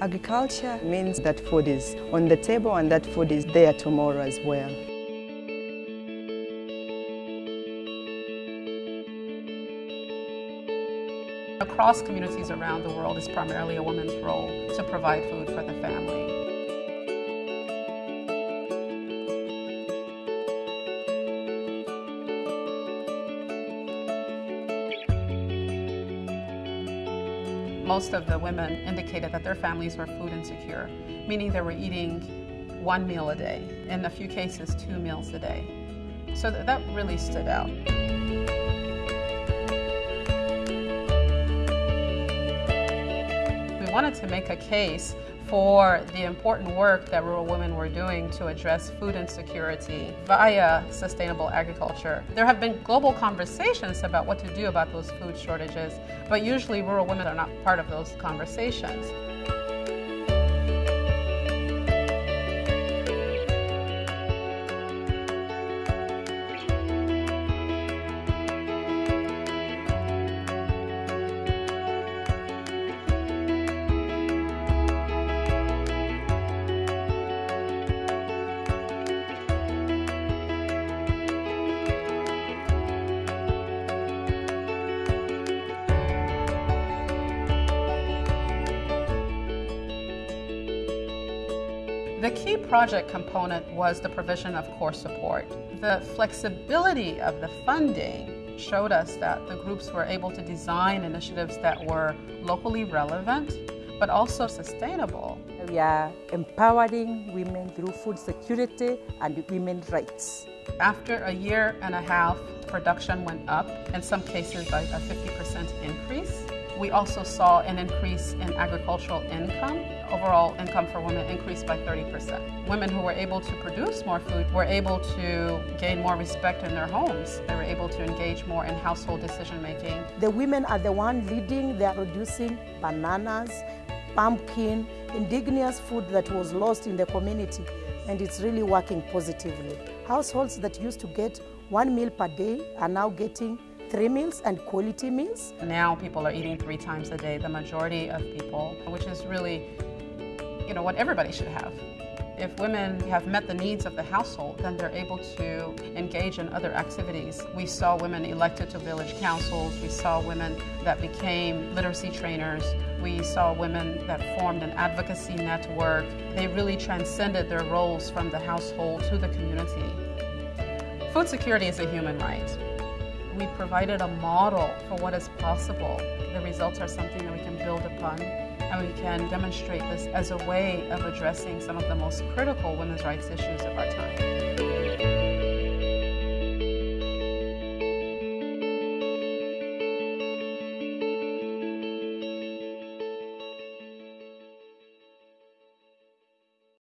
Agriculture means that food is on the table and that food is there tomorrow as well. Across communities around the world, it's primarily a woman's role to provide food for the family. Most of the women indicated that their families were food insecure, meaning they were eating one meal a day, in a few cases, two meals a day. So that really stood out. We wanted to make a case for the important work that rural women were doing to address food insecurity via sustainable agriculture. There have been global conversations about what to do about those food shortages, but usually rural women are not part of those conversations. The key project component was the provision of core support. The flexibility of the funding showed us that the groups were able to design initiatives that were locally relevant but also sustainable. We are empowering women through food security and women's rights. After a year and a half, production went up, in some cases by a 50% increase. We also saw an increase in agricultural income. Overall income for women increased by 30%. Women who were able to produce more food were able to gain more respect in their homes. They were able to engage more in household decision making. The women are the one leading, they are producing bananas, pumpkin, indigenous food that was lost in the community and it's really working positively. Households that used to get one meal per day are now getting three meals and quality meals. Now people are eating three times a day, the majority of people, which is really, you know, what everybody should have. If women have met the needs of the household, then they're able to engage in other activities. We saw women elected to village councils, we saw women that became literacy trainers, we saw women that formed an advocacy network. They really transcended their roles from the household to the community. Food security is a human right. We provided a model for what is possible. The results are something that we can build upon and we can demonstrate this as a way of addressing some of the most critical women's rights issues of our time.